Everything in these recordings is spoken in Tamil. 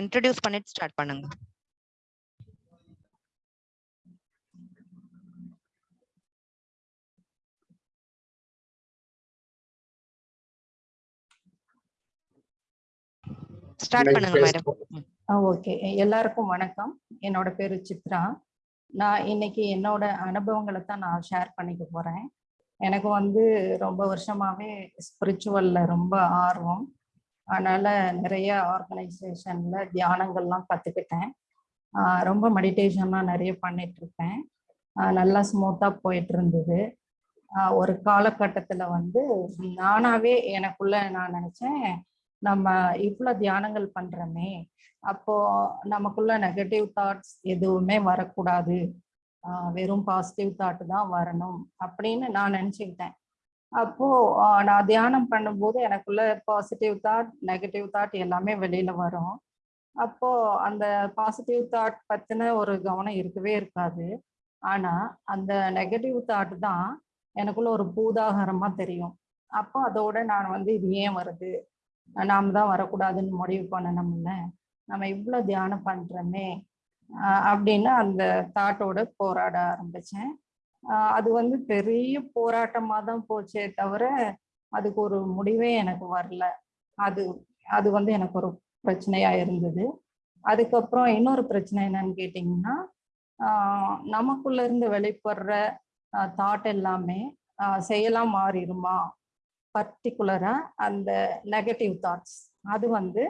இன்ட்ரோடியூஸ் பண்ணிட்டு ஸ்டார்ட் பண்ணுங்க. ஸ்டார்ட் பண்ணுங்க மேடம் ஓகே எல்லாருக்கும் வணக்கம். என்னோட பேரு சித்ரா. நான் இன்னைக்கு என்னோட அனுபவங்களை தான் நான் ஷேர் பண்ணிக்க போறேன். எனக்கு வந்து ரொம்ப வருஷமாவே ஸ்பிரிச்சுவல்ல ரொம்ப ஆர்வம். அதனால நிறைய ஆர்கனைசேஷன்ல தியானங்கள்லாம் கத்துக்கிட்டேன். ரொம்ப மெடிடேஷன்லாம் நிறைய பண்ணிட்டு இருப்பேன் நல்லா ஸ்மூத்தா போயிட்டு இருந்தது ஒரு காலகட்டத்துல வந்து நானாவே எனக்குள்ள நான் நினைச்சேன் நம்ம இவ்வளோ தியானங்கள் பண்றோமே அப்போ நமக்குள்ள நெகட்டிவ் தாட்ஸ் எதுவுமே வரக்கூடாது. வெறும் பாசிட்டிவ் தாட் தான் வரணும் அப்படின்னு நான் நினச்சிக்கிட்டேன். அப்போ நான் தியானம் பண்ணும்போது எனக்குள்ள பாசிட்டிவ் தாட் நெகட்டிவ் தாட் எல்லாமே வெளியில வரும். அப்போ அந்த பாசிட்டிவ் தாட் பத்தின ஒரு கவனம் இருக்கவே இருக்காது. ஆனா அந்த நெகட்டிவ் தாட் தான் எனக்குள்ள ஒரு பூதாகரமா தெரியும். அப்போ அதோட நான் வந்து இது ஏன் வருது? நாம தான் வரக்கூடாதுன்னு முடிவு பண்ணணும்ல நம்ம இவ்வளோ தியானம் பண்றோமே அப்படின்னு அந்த தாட்டோட போராட ஆரம்பிச்சேன். அது வந்து பெரிய போராட்டமாக தான் போச்சே தவிர அதுக்கு ஒரு முடிவே எனக்கு வரல. அது அது வந்து எனக்கு ஒரு பிரச்சனையா இருந்தது. அதுக்கப்புறம் இன்னொரு பிரச்சனை என்னன்னு கேட்டிங்கன்னா நமக்குள்ள இருந்து வெளிப்படுற தாட் எல்லாமே செயலாம் மாறிடுமா? பர்டிகுலரா அந்த நெகட்டிவ் தாட்ஸ் அது வந்து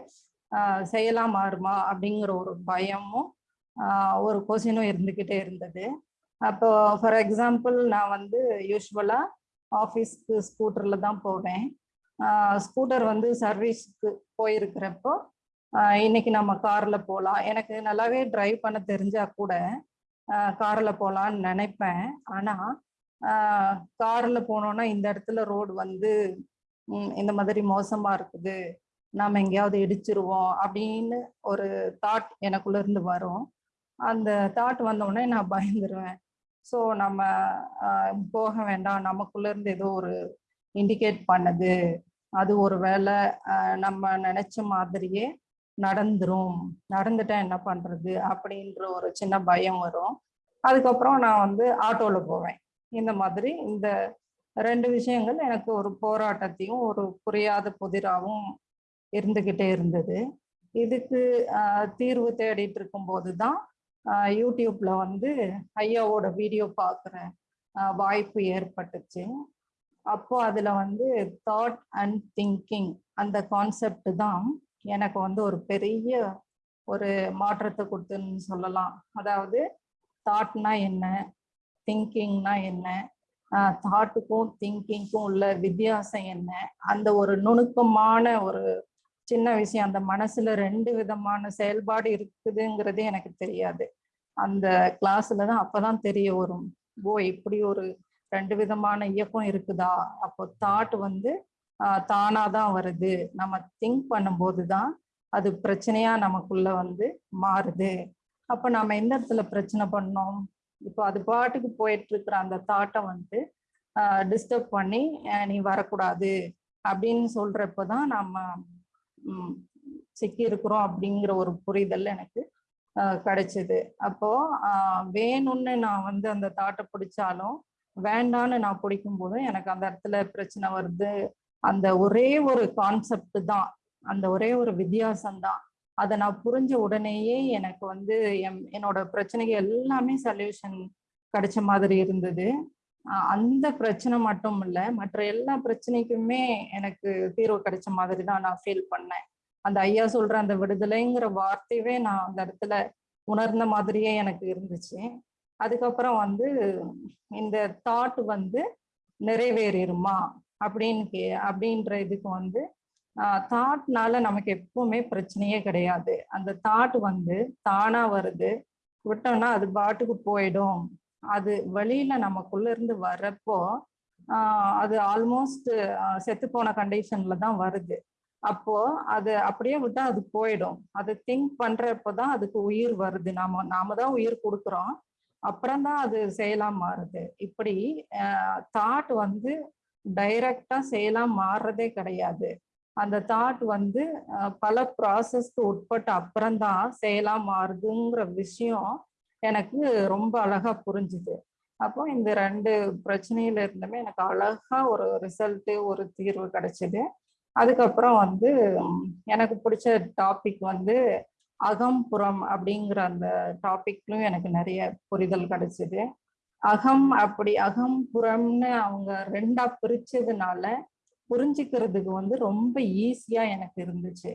செய்யலாம் மாறுமா? அப்படிங்கிற ஒரு பயமும் ஒரு கொஷினும் இருந்துக்கிட்டே இருந்தது. அப்போ ஃபார் எக்ஸாம்பிள் நான் வந்து யூஸ்வலா ஆஃபீஸ்க்கு ஸ்கூட்டர்ல தான் போவேன். ஸ்கூட்டர் வந்து சர்வீஸ்க்கு போயிருக்கிறப்போ இன்னைக்கு நம்ம கார்ல போகலாம் எனக்கு நல்லாவே டிரைவ் பண்ண தெரிஞ்சா கூட கார்ல போகலான்னு நினைப்பேன். ஆனா கார்ல போனோன்னா இந்த இடத்துல ரோடு வந்து இந்த மாதிரி மோசமா இருக்குது. நாம எங்கேயாவது இடிச்சிருவோம் அப்படின்னு ஒரு தாட் எனக்குள்ள இருந்து வரும். அந்த தாட் வந்தோடனே நான் பயந்துருவேன். ஸோ நம்ம போக வேண்டாம். நமக்குள்ள இருந்து ஏதோ ஒரு இண்டிகேட் பண்ணுது. அது ஒரு வேலை நம்ம நினைச்ச மாதிரியே நடந்துரும். நடந்துட்டா என்ன பண்றது? அப்படின்ற ஒரு சின்ன பயம் வரும். அதுக்கப்புறம் நான் வந்து ஆட்டோவில் போவேன். இந்த மாதிரி இந்த ரெண்டு விஷயங்கள் எனக்கு ஒரு போராட்டத்தையும் ஒரு புரியாத புதிராகவும் இருந்துக்கிட்டே இருந்தது. இதுக்கு தீர்வு தேடிட்டு இருக்கும்போது தான் யூடியூப்ல வந்து ஐயாவோட வீடியோ பார்க்குற வாய்ப்பு ஏற்பட்டுச்சு. அப்போ அதில் வந்து தாட் அண்ட் திங்கிங் அந்த கான்செப்ட் தான் எனக்கு வந்து ஒரு பெரிய ஒரு மாற்றத்தை கொடுத்துன்னு சொல்லலாம். அதாவது தாட்னா என்ன திங்கிங்னா என்ன தாட்டுக்கும் திங்கிங்க்கும் உள்ள வித்தியாசம் என்ன அந்த ஒரு நுணுக்கமான ஒரு சின்ன விஷயம். அந்த மனசுல ரெண்டு விதமான செயல்பாடு இருக்குதுங்கிறதே எனக்கு தெரியாது. அந்த கிளாஸ்ல தான் அப்பதான் தெரிய வரும். ஓ இப்படி ஒரு ரெண்டு விதமான இயக்கம் இருக்குதா? அப்போ தாட் வந்து ஆஹ் தானாதான் வருது. நம்ம திங்க் பண்ணும்போது தான் அது பிரச்சனையா நமக்குள்ள வந்து மாறுது. அப்ப நம்ம எந்த இடத்துல பிரச்சனை பண்ணோம்? இப்போ அது பாட்டுக்கு போயிட்டு இருக்கிற அந்த தாட்டை வந்து டிஸ்டர்ப் பண்ணி நீ வரக்கூடாது அப்படின்னு சொல்றப்பதான் நம்ம சிக்கி இருக்கிறோம் அப்படிங்கிற ஒரு புரிதல் எனக்கு கிடைச்சது. அப்போ வேணும்னு நான் வந்து அந்த தாட்டை பிடிச்சாலும் வேண்டான்னு நான் பிடிக்கும் போதும் எனக்கு அந்த இடத்துல பிரச்சனை வருது. அந்த ஒரே ஒரு கான்செப்ட் தான். அந்த ஒரே ஒரு வித்தியாசம் தான். அதை நான் புரிஞ்ச உடனேயே எனக்கு வந்து என் என்னோட பிரச்சனைக்கு எல்லாமே சொல்யூஷன் கிடைச்ச மாதிரி இருந்தது. அந்த பிரச்சனை மட்டும் இல்லை மற்ற எல்லா பிரச்சனைக்குமே எனக்கு தீர்வு கிடைச்ச மாதிரி தான் நான் ஃபீல் பண்ணேன். அந்த ஐயா சொல்ற அந்த விடுதலைங்கிற வார்த்தையவே நான் அந்த இடத்துல உணர்ந்த மாதிரியே எனக்கு இருந்துச்சு. அதுக்கப்புறம் வந்து இந்த தாட் வந்து நிறைவேறிடுமா அப்படின்னு கே அப்படின்ற இதுக்கு வந்து தாட்னால நமக்கு எப்பவுமே பிரச்சனையே கிடையாது. அந்த தாட் வந்து தானா வருது. விட்டோம்னா அது பாட்டுக்கு போயிடும். அது வெளியில நமக்குள்ள இருந்து வர்றப்போ அது ஆல்மோஸ்ட் செத்து போன கண்டிஷன்ல தான் வருது. அப்போ அது அப்படியே விட்டா அது போயிடும். அது திங்க் பண்றப்பதான் அதுக்கு உயிர் வருது. நாம நாம தான் உயிர் கொடுக்குறோம். அப்புறம் தான் அது செயலா மாறுது. இப்படி தாட் வந்து டைரக்டா செயலா மாறுறதே கிடையாது. அந்த தாட் வந்து பல ப்ராசஸ்க்கு உட்பட்ட அப்புறம்தான் செயலா மாறுதுங்கிற விஷயம் எனக்கு ரொம்ப அழகா புரிஞ்சுது. அப்போ இந்த ரெண்டு பிரச்சனையில இருந்துமே எனக்கு அழகா ஒரு ரிசல்ட்டு ஒரு தீர்வு கிடைச்சிது. அதுக்கப்புறம் வந்து எனக்கு பிடிச்ச டாபிக் வந்து அகம்புறம் அப்படிங்கிற அந்த டாபிக்லயும் எனக்கு நிறைய புரிதல் கிடைச்சிது. அகம் அப்படி அகம்புறம்னு அவங்க ரெண்டா பிரிச்சதுனால புரிஞ்சுக்கிறதுக்கு வந்து ரொம்ப ஈஸியா எனக்கு இருந்துச்சு.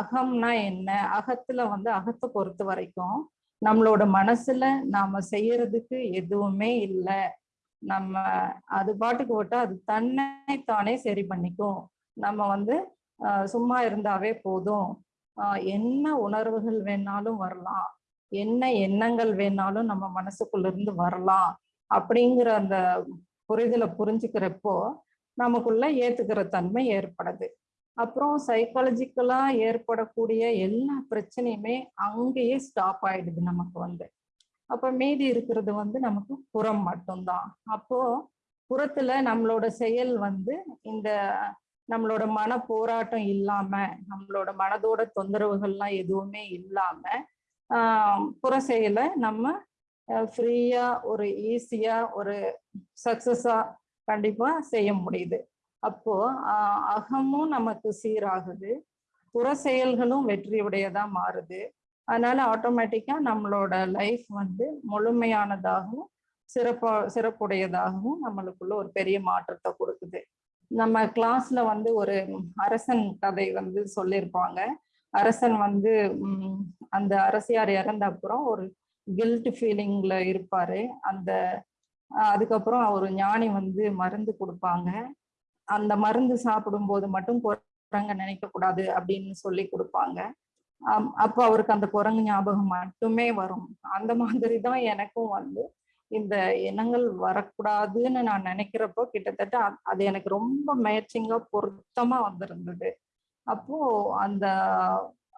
அகம்னா என்ன? அகத்துல வந்து அகத்தை பொறுத்த வரைக்கும் நம்மளோட மனசுல நாம செய்யறதுக்கு எதுவுமே இல்லை. நம்ம அது பாட்டுக்கு விட்டா அது தன்னை தானே சரி பண்ணிக்கும். நம்ம வந்து சும்மா இருந்தாவே போதும். என்ன உணர்வுகள் வேணாலும் வரலாம். என்ன எண்ணங்கள் வேணாலும் நம்ம மனசுக்குள்ள இருந்து வரலாம். அப்படிங்கிற அந்த புரிதலை புரிஞ்சுக்கிறப்போ நமக்குள்ள ஏத்துக்கிற தன்மை ஏற்படுது. அப்புறம் சைக்காலஜிக்கலா ஏற்படக்கூடிய எல்லா பிரச்சனையுமே அங்கேயே ஸ்டாப் ஆயிடுது நமக்கு வந்து. அப்ப மீதி இருக்கிறது வந்து நமக்கு புறம் மட்டும்தான். அப்போ புறத்துல நம்மளோட செயல் வந்து இந்த நம்மளோட மன போராட்டம் இல்லாம நம்மளோட மனதோட தொந்தரவுகள்லாம் எதுவுமே இல்லாம ஆஹ் புற செயலை நம்ம ஃப்ரீயா ஒரு ஈஸியா ஒரு சக்சஸா கண்டிப்பா செய்ய முடியுது. அப்போ அகமும் நமக்கு சீராகுது. புற செயல்களும் வெற்றியுடையதா மாறுது. அதனால ஆட்டோமேட்டிக்கா நம்மளோட லைஃப் வந்து முழுமையானதாகவும் சிறப்பா சிறப்புடையதாகவும் நம்மளுக்குள்ள ஒரு பெரிய மாற்றத்தை கொடுக்குது. நம்ம கிளாஸ்ல வந்து ஒரு அரசன் கதை வந்து சொல்லியிருப்பாங்க. அரசன் வந்து அந்த அரசியார் இறந்த அப்புறம் ஒரு கில்ட் ஃபீலிங்ல இருப்பாரு. அந்த அதுக்கப்புறம் ஒரு ஞானி வந்து மருந்து கொடுப்பாங்க. அந்த மருந்து சாப்பிடும்போது மட்டும் குரங்க நினைக்க கூடாது அப்படின்னு சொல்லி கொடுப்பாங்க. ஆம், அப்போ அவருக்கு அந்த குரங்கு ஞாபகம் மட்டுமே வரும். அந்த மாதிரி தான் எனக்கும் வந்து இந்த எண்ணங்கள் வரக்கூடாதுன்னு நான் நினைக்கிறப்போ கிட்டத்தட்ட அது எனக்கு ரொம்ப மேட்சிங்கா பொருத்தமா வந்திருந்தது. அப்போ அந்த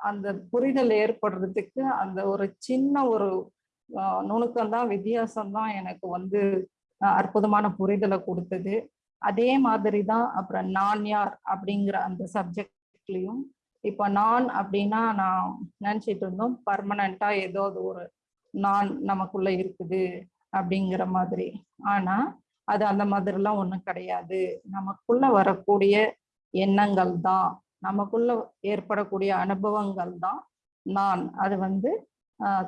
அந்த புரிதல் ஏற்படுறதுக்கு அந்த ஒரு சின்ன ஒரு நுணுக்கம் தான் வித்தியாசம் தான் எனக்கு வந்து அற்புதமான புரிதலை கொடுத்தது. அதே மாதிரி தான் அப்புறம் நான் யார் அப்படிங்கிற அந்த சப்ஜெக்ட்லையும் இப்போ நான் அப்படின்னா நான் நினச்சிட்டு இருந்தோம் பர்மனண்டா ஏதோ அது ஒரு நான் நமக்குள்ள இருக்குது அப்படிங்கிற மாதிரி. ஆனா அது அந்த மாதிரிலாம் ஒன்றும் கிடையாது. நமக்குள்ள வரக்கூடிய எண்ணங்கள் தான். நமக்குள்ள ஏற்படக்கூடிய அனுபவங்கள் தான் நான். அது வந்து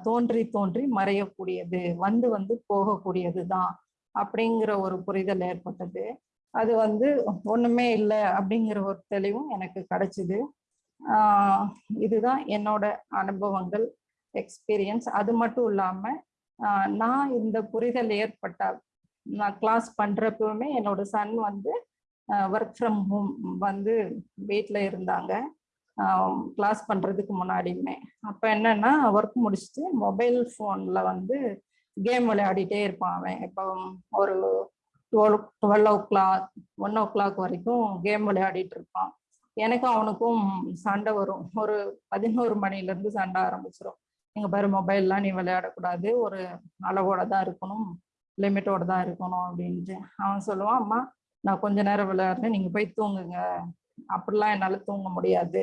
தோன்றி தோன்றி மறையக்கூடியது. வந்து வந்து போகக்கூடியது தான் அப்படிங்கிற ஒரு புரிதல் ஏற்பட்டது. அது வந்து ஒண்ணுமே இல்லை அப்படிங்கிற ஒரு தெளிவும் எனக்கு கிடைச்சிது. இதுதான் என்னோட அனுபவங்கள் எக்ஸ்பீரியன்ஸ் அது மட்டும் இல்லாம நான் இந்த புரிதல் ஏற்பட்ட நான் கிளாஸ் பண்றப்பவுமே என்னோட சன் வந்து ஒர்க் ஃப்ரம் ஹோம் வந்து வீட்டில் இருந்தாங்க. கிளாஸ் பண்றதுக்கு முன்னாடியுமே. அப்போ என்னன்னா ஒர்க் முடிச்சுட்டு மொபைல் ஃபோனில் வந்து கேம் விளையாடிட்டே இருப்பான் அவன். இப்போ ஒரு twelve twelve o'clock one o'clock வரைக்கும் கேம் விளையாடிட்டு இருப்பான். எனக்கும் அவனுக்கும் சண்டை வரும். ஒரு பதினோரு மணிலேருந்து சண்டை ஆரம்பிச்சிடும் நீங்கள் பாரு மொபைல்லாம் நீ விளையாடக்கூடாது. ஒரு அளவோட தான் இருக்கணும். லிமிட்டோட தான் இருக்கணும் அப்படின்ட்டு. அவன் சொல்லுவான் அம்மா நான் கொஞ்ச நேரம் விளையாடுறேன். நீங்கள் போய் தூங்குங்க. அப்படிலாம் என்னால் தூங்க முடியாது.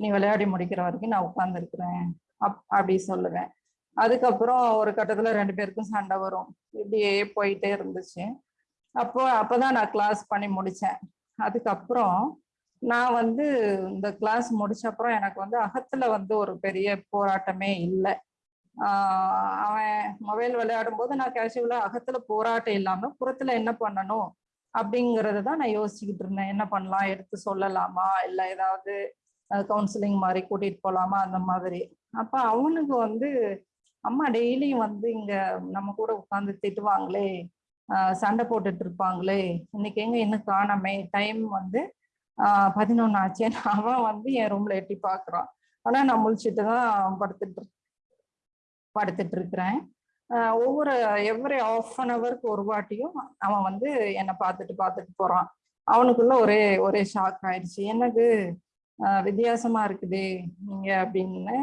நீ விளையாடி முடிக்கிற வரைக்கும் நான் உட்காந்துருக்குறேன் அப் அப்படி சொல்லுவேன். அதுக்கப்புறம் ஒரு கட்டத்தில் ரெண்டு பேருக்கும் சண்டை வரும். இப்படியே போயிட்டே இருந்துச்சு. அப்போ அப்பதான் நான் கிளாஸ் பண்ணி முடிச்சேன். அதுக்கப்புறம் நான் வந்து இந்த கிளாஸ் முடிச்ச அப்புறம் எனக்கு வந்து அகத்துல வந்து ஒரு பெரிய போராட்டமே இல்லை. அவன் மொபைல் விளையாடும் போது நான் கேஷுவலா அகத்துல போராட்டம் இல்லாம புறத்துல என்ன பண்ணணும் அப்படிங்கறது தான் நான் யோசிச்சுக்கிட்டு இருந்தேன். என்ன பண்ணலாம்? எடுத்து சொல்லலாமா? இல்ல ஏதாவது கவுன்சிலிங் மாதிரி கூட்டிட்டு போலாமா? அந்த மாதிரி. அப்ப அவனுக்கு வந்து அம்மா டெய்லியும் வந்து இங்க நம்ம கூட உட்காந்து திட்டுவாங்களே சண்டை போட்டுட்டு இருப்பாங்களே. இன்னைக்கு எங்க இன்னும் காணாமே. டைம் வந்து பதினொன்னு ஆச்சு. அவன் வந்து என் ரூம்ல எட்டி பாக்குறான். ஆனா நான் முழிச்சுட்டு தான் படுத்துட்டு படுத்துட்டு இருக்கிறேன். ஒவ்வொரு எவ்ரி ஆஃப் அன் ஹவருக்கு ஒரு வாட்டியும் அவன் வந்து என்னை பார்த்துட்டு பார்த்துட்டு போறான். அவனுக்குள்ள ஒரே ஒரே ஷாக் ஆயிடுச்சு. என்னது? வித்தியாசமா இருக்குது நீங்க அப்படின்னு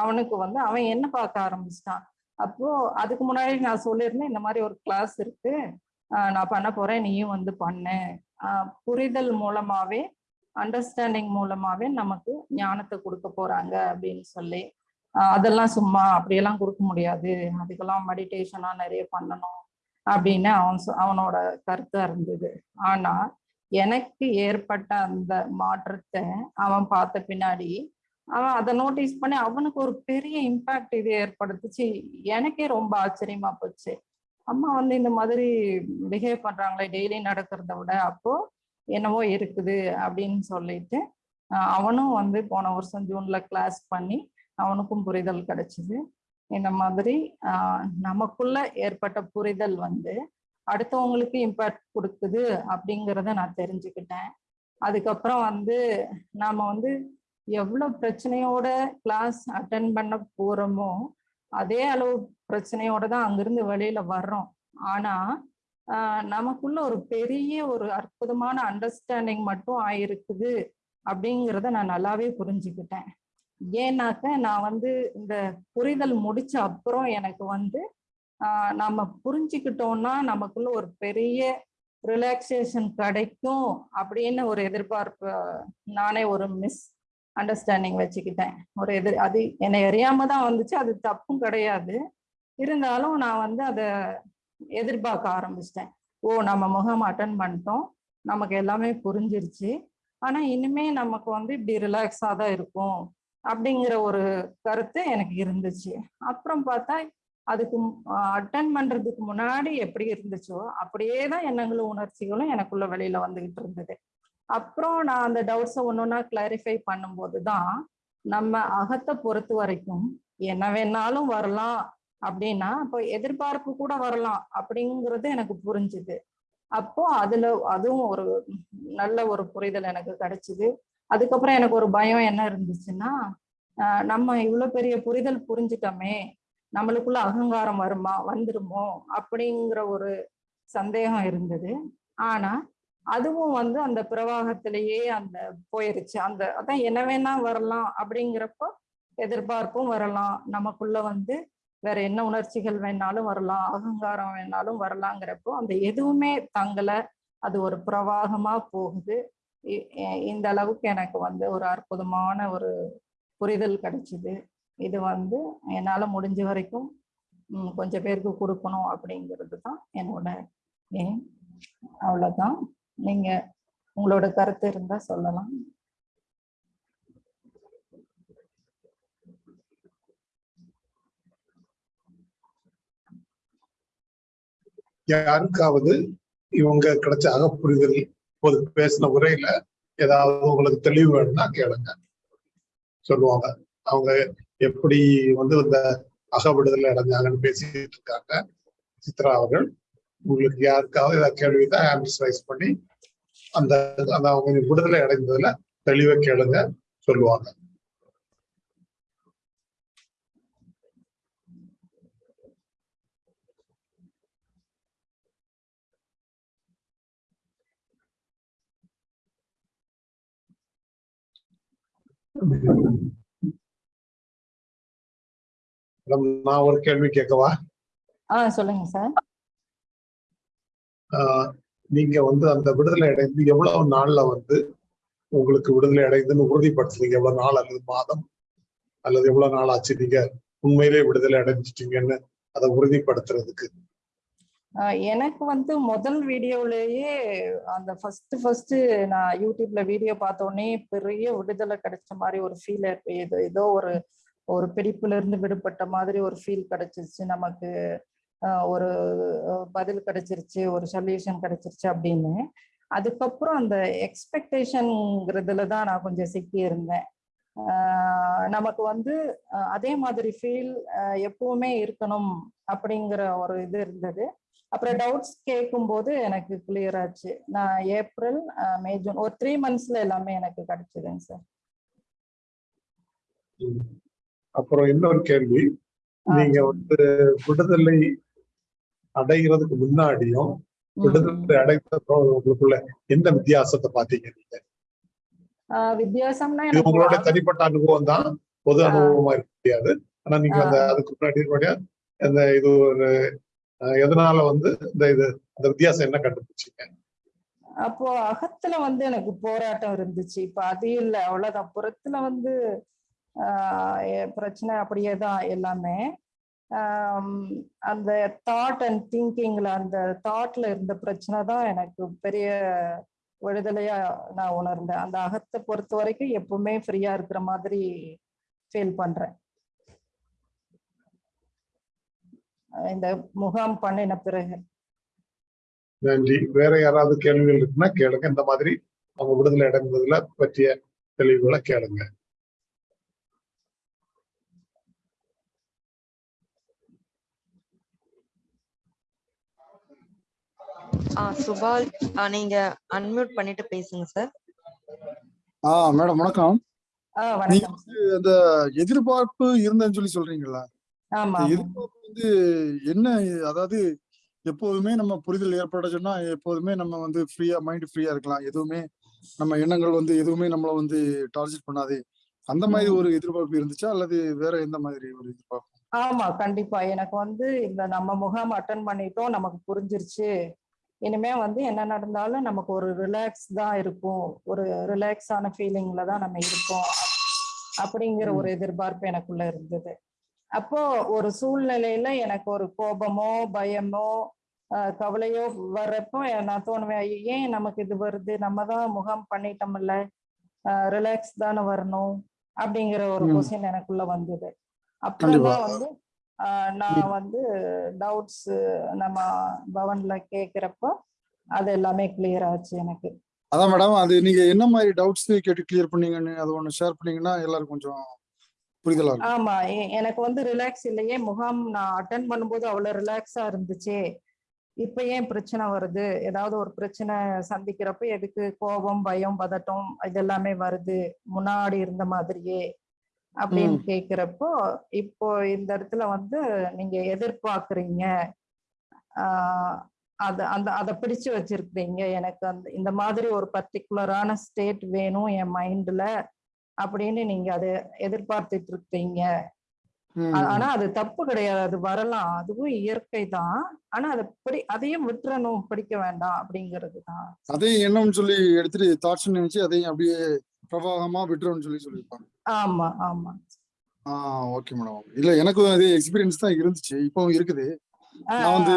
அவனுக்கு வந்து அவன் என்ன பார்க்க ஆரம்பிச்சிட்டான்? அப்போ அதுக்கு முன்னாடி நான் சொல்லியிருந்தேன் இந்த மாதிரி ஒரு கிளாஸ் இருக்கு. நான் பண்ண போறேன் நீயும் வந்து பண்ணு. புரிதல் மூலமாவே அண்டர்ஸ்டாண்டிங் மூலமாவே நமக்கு ஞானத்தை கொடுக்க போறாங்க அப்படின்னு சொல்லி. அதெல்லாம் சும்மா அப்படியெல்லாம் கொடுக்க முடியாது. அதுக்கெல்லாம் மெடிடேஷனா நிறைய பண்ணணும் அப்படின்னு அவன் சொ- அவனோட கருத்தா இருந்தது. ஆனா எனக்கு ஏற்பட்ட அந்த மாற்றத்தை அவன் பார்த்த பின்னாடி அவன் அதை நோட்டீஸ் பண்ணி அவனுக்கு ஒரு பெரிய இம்பாக்ட் இது ஏற்படுத்துச்சு. எனக்கே ரொம்ப ஆச்சரியமா போச்சு. அம்மா வந்து இந்த மாதிரி பிஹேவ் பண்றாங்களே டெய்லி நடக்கிறத விட அப்போ என்னவோ இருக்குது அப்படின்னு சொல்லிட்டு அவனும் வந்து போன வருஷம் ஜூன்ல கிளாஸ் பண்ணி அவனுக்கும் புரிதல் கிடைச்சிது. இந்த மாதிரி நமக்குள்ள ஏற்பட்ட புரிதல் வந்து அடுத்தவங்களுக்கு இம்பாக்ட் கொடுக்குது அப்படிங்கிறத நான் தெரிஞ்சுக்கிட்டேன். அதுக்கப்புறம் வந்து நாம வந்து எவ்வளவு பிரச்சனையோட கிளாஸ் அட்டன் பண்ண போறோமோ அதே அளவு பிரச்சனையோட தான் அங்கிருந்து வெளியில வர்றோம். ஆனா நமக்குள்ள ஒரு பெரிய ஒரு அற்புதமான அண்டர்ஸ்டாண்டிங் மட்டும் ஆயிருக்குது அப்படிங்கிறத நான் நல்லாவே புரிஞ்சுக்கிட்டேன். ஏன்னாக்க நான் வந்து இந்த புரிதல் முடிச்ச அப்புறம் எனக்கு வந்து நம்ம புரிஞ்சுக்கிட்டோம்னா நமக்குள்ள ஒரு பெரிய ரிலாக்ஸேஷன் கிடைக்கும் அப்படின்னு ஒரு எதிர்பார்ப்பு நானே ஒரு மிஸ் அண்டர்ஸ்டாண்டிங் வச்சுக்கிட்டேன். ஒரு எதிர் அது என்னை அறியாம தான் வந்துச்சு அது தப்பும் கிடையாது. இருந்தாலும் நான் வந்து அதை எதிர்பார்க்க ஆரம்பிச்சிட்டேன். ஓ நம்ம முகம் அட்டன் பண்ணிட்டோம். நமக்கு எல்லாமே புரிஞ்சிருச்சு. ஆனா இனிமே நமக்கு வந்து இப்படி ரிலாக்ஸா தான் இருக்கும் அப்படிங்கிற ஒரு கருத்து எனக்கு இருந்துச்சு. அப்புறம் பார்த்தா அதுக்கு அட்டன் பண்றதுக்கு முன்னாடி எப்படி இருந்துச்சோ அப்படியே தான் எண்ணங்களும் உணர்ச்சிகளும் எனக்குள்ள வெளியில வந்துகிட்டு இருந்தது. அப்புறம் நான் அந்த டவுட்ஸை ஒன்று ஒன்றா கிளாரிஃபை பண்ணும்போது தான் நம்ம அகத்தை பொறுத்த வரைக்கும் என்ன வேணாலும் வரலாம் அப்படின்னா இப்போ எதிர்பார்ப்பு கூட வரலாம் அப்படிங்கிறது எனக்கு புரிஞ்சுது. அப்போ அதுல அதுவும் ஒரு நல்ல ஒரு புரிதல் எனக்கு கிடைச்சிது. அதுக்கப்புறம் எனக்கு ஒரு பயம் என்ன இருந்துச்சுன்னா நம்ம இவ்வளோ பெரிய புரிதல் புரிஞ்சுட்டோமே நம்மளுக்குள்ள அகங்காரம் வருமா வந்துருமோ அப்படிங்கிற ஒரு சந்தேகம் இருந்தது. ஆனா அதுவும் வந்து அந்த பிரவாகத்திலேயே அந்த போயிருச்சு. அந்த அதான் என்ன வேணா வரலாம் அப்படிங்கிறப்போ எதிர்பார்ப்பும் வரலாம். நமக்குள்ள வந்து வேற என்ன உணர்ச்சிகள் வேணாலும் வரலாம். அகங்காரம் வேணாலும் வரலாங்கிறப்போ அந்த எதுவுமே தங்கல. அது ஒரு பிரவாகமா போகுது. இ- இந்த அளவுக்கு எனக்கு வந்து ஒரு அற்புதமான ஒரு புரிதல் கிடைச்சிது. இது வந்து என்னால முடிஞ்ச வரைக்கும் கொஞ்சம் பேருக்கு கொடுக்கணும் அப்படிங்கிறது தான் என்னோட aim. அவ்வளோதான் நீங்க உங்களோட கருத்து இருந்தா சொல்லலாம். யாருக்காவது இவங்க கிடைச்ச அகப்புரிதல் இப்போது பேசின உரையில ஏதாவது உங்களுக்கு தெளிவு வேணும்னா கேளுங்க. சொல்லுவாங்க. அவங்க எப்படி வந்து இந்த அகவிடுதலை அடைஞ்சாங்கன்னு பேசிட்டு இருக்காங்க. சித்ரா அவர்கள். உங்களுக்கு யாருக்காவது ஏதாவது கேள்வி தான் ஹேண்ட்ஸ் ரைஸ் பண்ணி அந்த அந்த அவங்க விடுதலை அடைந்ததுல தெளிவை கேளுங்க சொல்லுவாங்க. நான் ஒரு கேள்வி கேட்கவா? ஆஹ் சொல்லுங்க சார். நீங்க வந்து அந்த விடுதலை அடைந்து எவ்வளவு நாள்ல வந்து உங்களுக்கு விடுதலை அடைந்துன்னு உறுதிப்படுத்துறீங்க? எவ்வளவு நாள் அல்லது மாதம்? அல்லது எவ்வளவு நாள் ஆச்சு? நீங்க உண்மையிலே விடுதலை அடைஞ்சிட்டீங்கன்னு அதை உறுதிப்படுத்துறதுக்கு. ஆஹ் எனக்கு வந்து முதல் வீடியோலயே அந்த ஃபர்ஸ்ட் ஃபர்ஸ்ட் நான் யூடியூப்ல வீடியோ பார்த்தோன்னே உடனே பெரிய விடுதலை கிடைச்ச மாதிரி ஒரு ஃபீல் ஏதோ ஏதோ ஒரு ஒரு பிடிப்புல இருந்து விடுபட்ட மாதிரி ஒரு ஃபீல் கிடைச்சிச்சு நமக்கு. ஒரு பதில் கிடைச்சிருச்சு ஒரு சொல்யூஷன் கிடைச்சிருச்சு அப்படின்னு. அதுக்கப்புறம் அந்த எக்ஸ்பெக்டேஷன்ங்கிறதுல தான் நான் கொஞ்சம் சிக்கி இருந்தேன் நமக்கு வந்து அதே மாதிரி ஃபீல் எப்பவுமே இருக்கணும் அப்படிங்கிற ஒரு இது இருந்தது. அப்புறம் டவுட்ஸ் கேட்கும்போது எனக்கு கிளியர் ஆச்சு. நான் ஏப்ரல் மே ஜூன் ஒரு த்ரீ மந்த்ஸ்ல எல்லாமே எனக்கு கிடைச்சதுங்க சார். அப்புறம் இன்னொரு கேள்வி. நீங்க வந்து விடுதலை அடைகிறதுக்கு முன்னாடியும் விடுதலை அடைந்த உங்களுக்குள்ள எந்த வித்தியாசத்தை பாத்தீங்க நீங்க? வித்தியாசம்னா இது எனக்கு உங்களோட தனிப்பட்ட அனுபவம் தான். பொது அனுபவமா இருக்க முடியாது ஆனா நீங்க அந்த அதுக்கு முன்னாடி அந்த இது ஒரு எதனால வந்து இந்த இது அந்த வித்தியாசம் என்ன கண்டுபிடிச்சீங்க? அப்போ அகத்துல வந்து எனக்கு போராட்டம் இருந்துச்சு. இப்ப அது இல்லை. அவ்வளவுதான். புறத்துல வந்து பிரச்சனை அப்படியே தான் எல்லாமே. அந்த தாட் அண்ட் திங்கிங்ல அந்த தாட்ல இருந்த பிரச்சனை தான் எனக்கு பெரிய விடுதலையா நான் உணர்ந்தேன். அந்த அகத்தை பொறுத்த வரைக்கும் எப்பவுமே ஃப்ரீயா இருக்கிற மாதிரி ஃபீல் பண்றேன். இந்த முகாம் பண்ணின பிறகு. நன்றி. வேற யாராவது கேள்விகள் இருக்குன்னா கேளுங்க. இந்த மாதிரி அவங்க விடுதலை அடைந்ததுல பற்றிய தெளிவுகளை கேளுங்க ஆ சுபால் ஆ, நீங்க அன்மியூட் பண்ணிட்டு பேசுங்க சார் ஆ மேடம் வணக்கம். அந்த எதிர்பார்ப்பு இருந்தேன்னு சொல்லி சொல்றீங்களா எதிர்பார்ப்பு வந்து என்ன அதாவது எப்போதுமே நம்ம புரிதல் ஏற்பட்டுச்சுன்னா எப்போதுமே நம்ம வந்து ஃப்ரீயா மைண்ட் ஃப்ரீயா இருக்கலாம். எதுவுமே நம்ம எண்ணங்கள் வந்து எதுவுமே நம்மள வந்து டார்கெட் பண்ணாது. அந்த மாதிரி. ஒரு எதிர்பார்ப்பு இருந்துச்சா? அல்லது வேற எந்த மாதிரி ஒரு எதிர்பார்ப்பு? ஆமா கண்டிப்பா. எனக்கு வந்து இந்த நம்ம முகாம் அட்டன் பண்ணிட்டோம் நமக்கு புரிஞ்சிருச்சு. இனிமே வந்து என்ன நடந்தாலும் நமக்கு ஒரு ரிலாக்ஸ் தான் இருக்கும். ஒரு ரிலாக்ஸான ஃபீலிங்ல தான் நம்ம இருப்போம் அப்படிங்கிற ஒரு எதிர்பார்ப்பு எனக்குள்ள இருந்தது. அப்போ ஒரு சூழ்நிலையில எனக்கு ஒரு கோபமோ பயமோ கவலையோ வர்றப்போ நான் தோணுவேன் "ஐயோ, ஏன் நமக்கு இது வருது? நம்ம தான் முகாம் பண்ணிட்டோம்ல. ரிலாக்ஸ் தானே வரணும். அப்படிங்கிற ஒரு. கொஸ்டின் எனக்குள்ள வந்தது. அப்புறம் தான் வந்து நான் வந்து டவுட்ஸ் நம்ம பவன்ல கேக்குறப்போ அது எல்லாமே கிளியர் ஆச்சு எனக்கு. அதான் மேடம் அது நீங்க என்ன மாதிரி டவுட்ஸ் கேட்டு கிளியர் பண்ணீங்கன்னு அது ஒண்ணு ஷேர் பண்ணீங்கன்னா எல்லாரும் கொஞ்சம் புரிதலா இருக்கும். ஆமா எனக்கு வந்து ரிலாக்ஸ் இல்லையே முகாம் நான் அட்டன் பண்ணும்போது அவ்வளவு ரிலாக்ஸா இருந்துச்சே. இப்ப ஏன் பிரச்சனை வருது? ஏதாவது ஒரு பிரச்சனை சந்திக்கிறப்ப எதுக்கு கோபம் பயம் பதட்டம் இதெல்லாமே வருது. முன்னாடி இருந்த மாதிரியே. அப்படின்னு. கேக்குறப்போ இப்போ இந்த இடத்துல வந்து நீங்க எதிர்பார்க்கறீங்க. ஆஹ் அது அந்த அதை பிடிச்சு வச்சிருக்கீங்க எனக்கு அந்த இந்த மாதிரி ஒரு பர்டிகுலரான ஸ்டேட் வேணும் என் மைண்ட்ல அப்படின்னு நீங்க அதை எதிர்பார்த்துட்டு இருக்கீங்க. ஆனா அது தப்பு கிடையாது. அது வரலாம். அதுவும் இயற்கை தான். ஆனா அதை பிடி அதையும் விட்டுறணும். பிடிக்க வேண்டாம் அப்படிங்கிறது தான். அதையும் என்னன்னு சொல்லி எடுத்துட்டு தாட்ஸ் நினைச்சு அதையும் அப்படியே பிரபாகமா விட்டுருன்னு சொல்லி சொல்லியிருப்பாங்க. ஆமா ஆமா. ஆ ஓகே மேடம் இல்ல எனக்கும் அதே எக்ஸ்பீரியன்ஸ் தான் இருந்துச்சு. இப்பவும் இருக்குது. நான் வந்து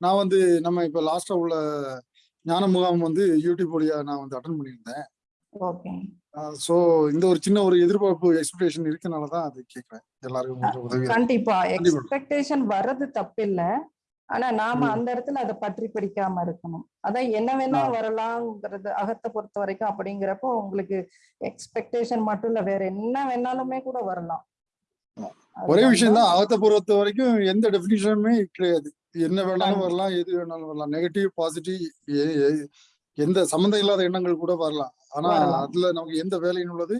நான் வந்து நம்ம இப்ப லாஸ்டா உள்ள ஞான முகாம் வந்து யூடியூப் வழியா நான் வந்து அட்டன் பண்ணியிருந்தேன். ஸோ இந்த ஒரு சின்ன ஒரு எதிர்பார்ப்பு எக்ஸ்பெக்டேஷன் இருக்கனால தான் அது கேட்குறேன். எல்லாருக்கும் உதவி கண்டிப்பா. எக்ஸ்பெக்டேஷன் வர்றது தப்பில்ல. ஆனா நாம. அந்த இடத்துல அதை பற்றி பிடிக்காம இருக்கணும். அதான் என்ன வேணா. வரலாங்கிறது அகத்தை பொறுத்த வரைக்கும் அப்படிங்கிறப்போ உங்களுக்கு எக்ஸ்பெக்டேஷன் மட்டும் இல்ல. வேற என்ன வேணாலுமே கூட வரலாம். ஒரே விஷயம் தான் அகத்தை பொறுத்த வரைக்கும் எந்த டெஃபினிஷனுமே கிடையாது. என்ன வேணாலும் வரலாம் எது வேணாலும் வரலாம். நெகட்டிவ் பாசிட்டிவ் எந்த சம்மந்தம் இல்லாத எண்ணங்கள் கூட வரலாம். ஆனா. அதுல நமக்கு எந்த வேலையும் உள்ளது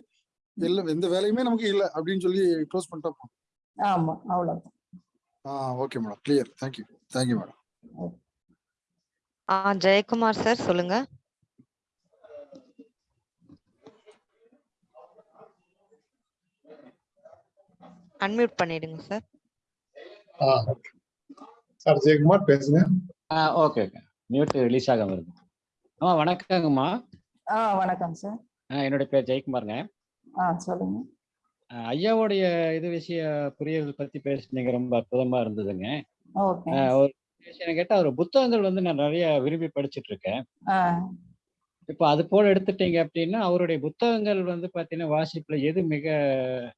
எந்த வேலையுமே நமக்கு இல்லை அப்படின்னு சொல்லி க்ளோஸ் பண்ணிட்டா போதும். ஆமா அவ்வளவுதான். ஆ okay madam clear thank you thank you madam ah Jayakumar sir சொல்லுங்க. அன்மியூட் பண்ணிடுங்க சார் ஆ சார் ஜெயக்குமார் பேசுங்க. Ah okay okay mute release ஆகாம இருக்கு ஆமா வணக்கங்கம்மா. ஆ வணக்கம் சார். ஆ, என்னுடைய பேர் ஜெயக்குமாருங்க. ஆ சொல்லுங்க. ஆ, ஐயாவுடைய இது விஷய புரியல் பத்தி பேசுனீங்க ரொம்ப அற்புதமா இருந்ததுங்க. ஓகே. ஆ, ஒரு விஷயம் கேட்டா ஒரு புத்தகங்கள் வந்து நான் நிறைய விரும்பி படிச்சிட்டு இருக்கேன் ஆ. இப்போ அது போல எடுத்துட்டீங்க அப்படின்னா அவருடைய புத்தகங்கள் வந்து பாத்தீங்கன்னா வாசிப்புல எது மிக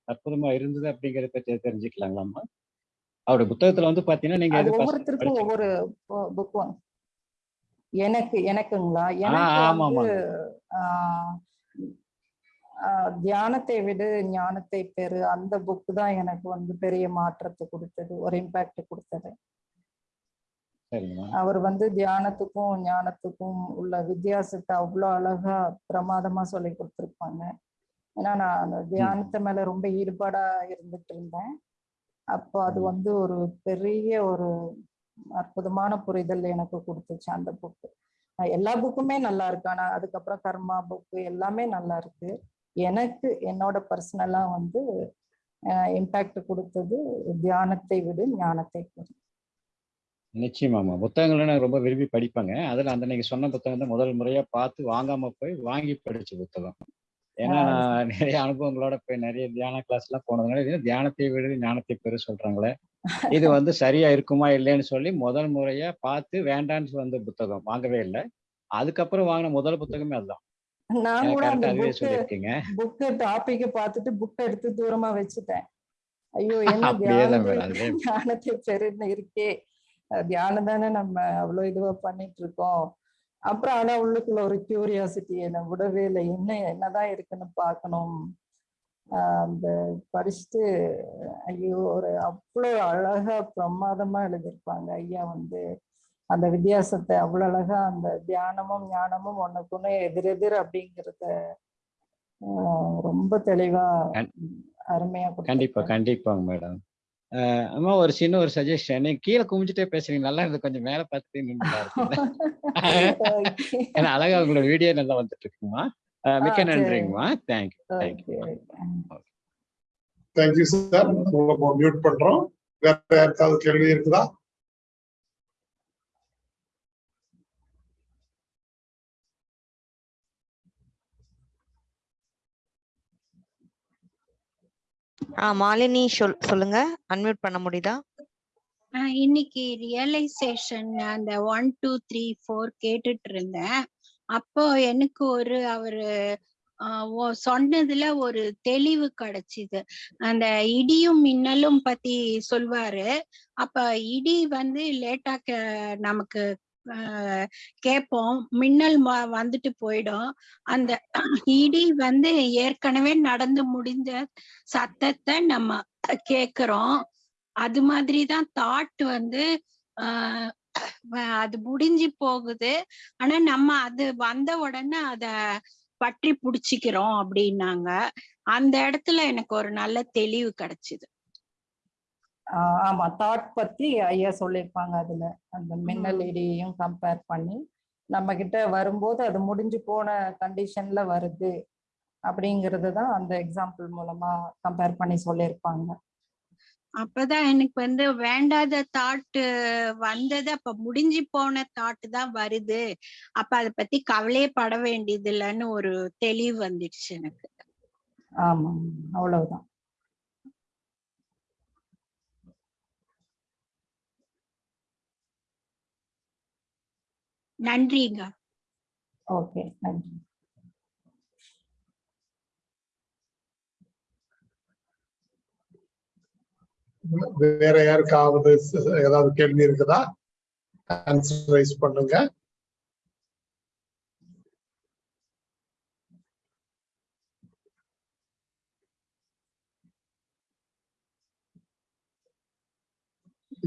அற்புதமா இருந்தது அப்படிங்கறத பத்தி தெரிஞ்சுக்கலாங்களாம்மா? அவருடைய புத்தகத்துல வந்து பாத்தீங்கன்னா நீங்க அது எது ஒவ்வொருத்தருக்கும் படிச்சீங்க? ஒவ்வொரு புக் எனக்கு எனக்குங்களா? எனக்கு தியானத்தை விடு ஞானத்தை பெறு. அந்த புக் தான் எனக்கு வந்து பெரிய மாற்றத்தை கொடுத்தது ஒரு இம்பாக்ட் கொடுத்தது. அவர் வந்து தியானத்துக்கும் ஞானத்துக்கும் உள்ள வித்தியாசத்தை அவ்வளோ அழகா பிரமாதமா சொல்லி கொடுத்துருப்பாங்க. ஏன்னா நான் தியானத்து மேல ரொம்ப ஈடுபாடா இருந்துட்டு இருந்தேன். அப்போ அது. வந்து ஒரு பெரிய ஒரு அற்புதமான புரிதல் எனக்கு கொடுத்துச்சு அந்த புக்கு எல்லா புக்குமே நல்லா இருக்கு. ஆனா அதுக்கப்புறம் கர்மா புக்கு எல்லாமே நல்லா இருக்கு. எனக்கு என்னோட பர்சனலா வந்து இம்பாக்ட் கொடுத்தது தியானத்தை விடு ஞானத்தை பெறு நிச்சயமாம்மா புத்தகங்களை நான் ரொம்ப விரும்பி படிப்பேங்க. அதுல அந்த நீங்க சொன்ன புத்தகம் தான் முதல் முறையா பார்த்து வாங்காம போய் வாங்கி படிச்ச புத்தகம். ஏன்னா நான் நிறைய அனுபவங்களோட போய் நிறைய தியான கிளாஸ் எல்லாம் போனதுனால இது தியானத்தை விட ஞானத்தை பெரு சொல்றாங்களே. இது வந்து சரியா இருக்குமா இல்லைன்னு சொல்லி முதல் முறையா பார்த்து வேண்டான்னு வந்த புத்தகம். வாங்கவே இல்லை. அதுக்கப்புறம் வாங்கின முதல் புத்தகமே அதுதான். நான் கூட அந்த புக்கு டாபிக் பார்த்துட்டு புக்கை எடுத்து தூரமா வச்சுட்டேன். ஐயோ என்ன தியானத்தை பெருன்னு இருக்கே. தியானம் தானே நம்ம அவ்வளவு இதுவா பண்ணிட்டு இருக்கோம். அப்புறம் ஆனா உள்ளுக்குள்ள ஒரு கியூரியாசிட்டி என்ன விடவே இல்லை. என்ன என்னதான் இருக்குன்னு அந்த படிச்சுட்டு ஐயோ ஒரு அவ்வளோ அழகா பிரமாதமா எழுதியிருப்பாங்க. ஐயா வந்து அந்த வித்தியாசத்தை அவ்வளவு அழகா அந்த தியானமும் ஞானமும் ஒண்ணுக்குன்னு எதிரெதிர் அப்படிங்கிறத ரொம்ப தெளிவா அருமையா கண்டிப்பா. கண்டிப்பாங்க மேடம். அம்மா ஒரு சின்ன ஒரு சஜஷன் நீங்க கீழே குமிஞ்சிட்டே பேசுறீங்க. நல்லா இருந்து கொஞ்சம் மேல பார்த்துட்டே நின்று. ஏன்னா அழகா உங்களோட வீடியோ நல்லா வந்துட்டு இருக்குமா? அஹ் மிக்க ஆ, சரி. நன்றிங்கம்மா thank you thank you Okay. Thank you sir உங்களை மியூட் பண்றோம். வேற யாருக்காவது கேள்வி இருக்குதா? ஆ மாலினி சொல் சொல்லுங்க. அன்மியூட் பண்ண முடியுதா? இன்னைக்கு ரியலைசேஷன் அந்த ஒன் டூ த்ரீ ஃபோர் கேட்டுட்டு இருந்தேன். அப்போ எனக்கு ஒரு அவரு ஆஹ் சொன்னதுல ஒரு தெளிவு கிடைச்சிது. அந்த இடியும் மின்னலும் பத்தி சொல்வாரு. அப்ப இடி வந்து லேட்டா கே- நமக்கு ஆஹ் கேட்போம் மின்னல் வந்துட்டு போயிடும். அந்த இடி வந்து ஏற்கனவே நடந்து முடிஞ்ச சத்தத்தை நம்ம கேக்குறோம். அது மாதிரிதான் தாட் வந்து ஆஹ் அது முடிஞ்சு போகுது. ஆனா நம்ம அது வந்த உடனே அத பற்றி புடிச்சுக்கிறோம் அப்படின்னாங்க. அந்த இடத்துல எனக்கு ஒரு நல்ல தெளிவு கிடைச்சது. ஆமா. தாட் பத்தி ஐயா சொல்லியிருப்பாங்க அதுல. அந்த மின்னல் இடியையும் கம்பேர் பண்ணி நம்ம கிட்ட வரும்போது அது முடிஞ்சு போன கண்டிஷன்ல வருது அப்படிங்கறது தான் அந்த எக்ஸாம்பிள் மூலமா கம்பேர் பண்ணி சொல்லியிருப்பாங்க. அப்பதான் எனக்கு வந்து வேண்டாத தாட் வந்தது. அப்ப முடிஞ்சு போன தாட் தான் வருது. அப்ப அதை பத்தி கவலையே பட வேண்டியது இல்லைன்னு ஒரு தெளிவு வந்துடுச்சு எனக்கு. ஆமா அவ்வளவுதான். நன்றிங்க. ஓகே நன்றி. வேற யாருக்காவது ஏதாவது கேள்வி இருக்குதா? ஆன்சர் ரைஸ் பண்ணுங்க.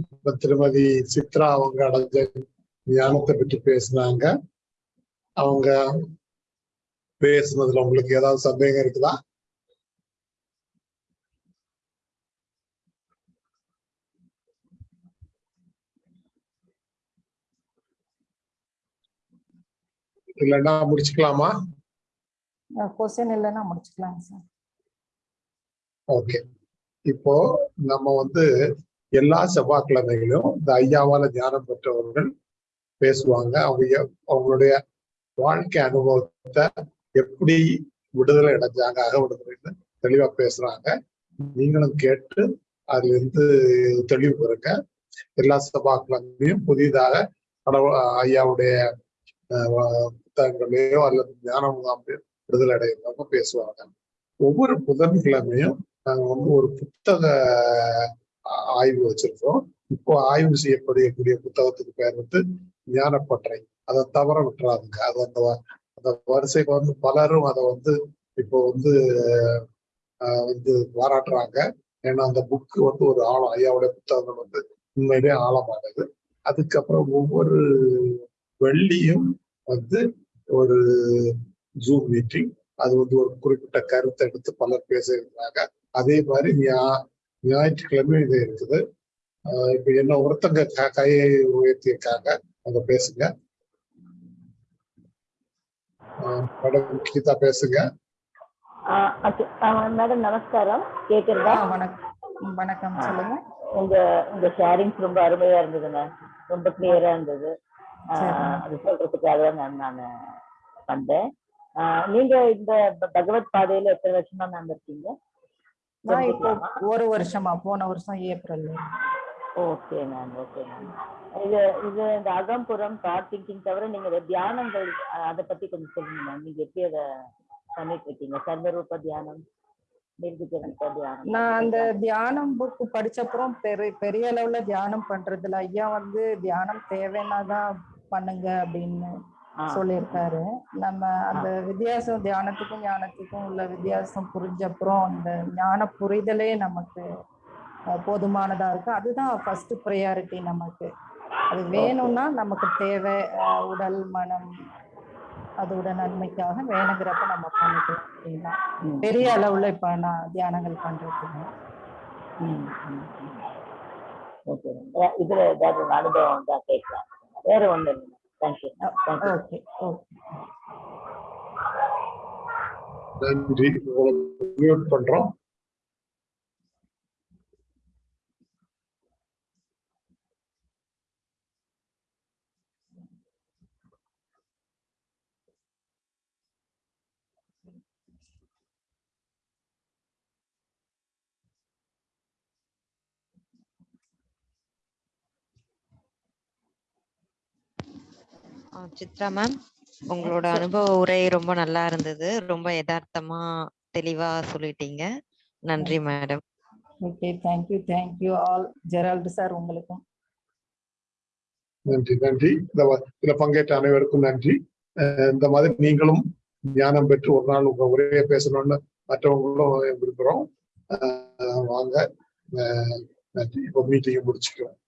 இப்ப திருமதி சித்ரா அவங்க அடைஞ்ச ஞானத்தை பற்றி பேசினாங்க. அவங்க பேசுனதுல உங்களுக்கு ஏதாவது சந்தேகம் இருக்குதா? இல்லைன்னா முடிச்சுக்கலாமா? கொஸ்டின் இல்லைன்னா முடிச்சுக்கலாம் சார். ஓகே. இப்போ நம்ம வந்து எல்லா செவ்வாய்க்கிழமைகளிலும் இந்த ஐயாவால ஞானம் பெற்றவர்கள் பேசுவாங்க. அவங்க அவங்களுடைய வாழ்க்கை அனுபவத்தை எப்படி விடுதலை அடைஞ்சாங்க அக விடுதலைன்னு தெளிவா பேசுறாங்க. நீங்களும் கேட்டு அதுல இருந்து தெளிவு பெறுங்க. எல்லா செவ்வாய்க்கிழமையும் புதிதாக கடவுள் ஐயாவுடைய புத்தகங்களையோ அல்லது ஞான முகாமையோ விடுதலை பேசுவாங்க. ஒவ்வொரு புதன்கிழமையும் நாங்க வந்து ஒரு புத்தக ஆய்வு வச்சிருக்கோம். இப்போ ஆய்வு செய்யப்படக்கூடிய புத்தகத்துக்கு பேர் வந்து ஞானப்பற்றை. அதை தவற விட்டுறாதுங்க. அது அந்த அந்த வரிசைக்கு வந்து பலரும் அதை வந்து இப்போ வந்து வந்து பாராட்டுறாங்க. ஏன்னா அந்த புக்கு வந்து ஒரு ஆழம் ஐயாவுடைய புத்தகங்கள் வந்து உண்மையிலே ஆழமானது. அதுக்கப்புறம் ஒவ்வொரு வெள்ளியும் வந்து ஒரு ஜூம் மீட்டிங் அது வந்து ஒரு குறிப்பிட்ட கருத்தை எடுத்து பலர் பேசுகிறாங்க. அதே மாதிரி ஞா ஞாயிற்றுக்கிழமை இது இருக்குது. இப்ப என்ன ஒருத்தங்க கையை உயர்த்தியிருக்காங்க அவங்க பேசுங்க. ஆஹ் மேடம் கீதா பேசுங்க. மேடம் நமஸ்காரம். கேக்குறதா? வணக்கம். வணக்கம். சொல்லுங்க. உங்க உங்க ஷேரிங்ஸ் ரொம்ப அருமையா இருந்ததுங்க ரொம்ப கிளியரா இருந்தது. அது சொல்றதுக்காக தான் நான் நான் வந்தேன் நீங்க இந்த பகவத் பாதையில எத்தனை வருஷமா மேம் இருக்கீங்க? நான் இப்போ? ஒரு வருஷமா போன வருஷம் April. Okay ma'am okay ma'am இது இது இந்த அகம்புறம் தாட் திங்கிங் தவிர நீங்க தியானங்கள் அதை பத்தி கொஞ்சம் சொல்லுங்க மேம் நீங்க எப்படி அதை பண்ணிட்டு இருக்கீங்க சர்வரூப தியானம் நான் அந்த தியானம் புக் படிச்சப்புறம் பெரிய பெரிய அளவுல தியானம் பண்றதுல ஐயா வந்து தியானம் தேவைன்னா தான் பண்ணுங்க அப்படின்னு சொல்லியிருக்காரு. நம்ம அந்த வித்தியாசம் தியானத்துக்கும் ஞானத்துக்கும் உள்ள வித்தியாசம் புரிஞ்சப்புறம் அந்த ஞான புரிதலே நமக்கு போதுமானதா இருக்கு. அதுதான் ஃபர்ஸ்ட் ப்ரையாரிட்டி நமக்கு. அது வேணும்னா நமக்கு தேவை உடல் மனம் அதோட நன்மைக்காக வேணுங்கிறப்ப நம்ம பண்ணிக்கலாம் அப்படின்னா. பெரிய அளவுல இப்ப நான் தியானங்கள் பண்றது. ஓகே. இதுல ஏதாவது அனுபவம் தான் கேட்கலாம். வேற ஒண்ணு இல்லை. தேங்க்யூ ஓகே ஓகே நன்றி. பண்றோம். சித்ரா மேம் உங்களோட அனுபவ உரை ரொம்ப நல்லா இருந்தது. ரொம்ப யதார்த்தமா தெளிவா சொல்லிட்டீங்க. நன்றி madam okay thank you thank you all Gerald sir உங்களுக்கும். நன்றி நன்றி. இந்த இதுல பங்கேற்ற அனைவருக்கும் நன்றி. இந்த மாதிரி நீங்களும் ஞானம் பெற்று ஒரு நாள் உங்க உரையை பேசணும்னு மற்றவங்களும் விரும்புறோம். அஹ் வாங்க. நன்றி. இப்போ மீட்டிங்கை முடிச்சுக்கிறோம்.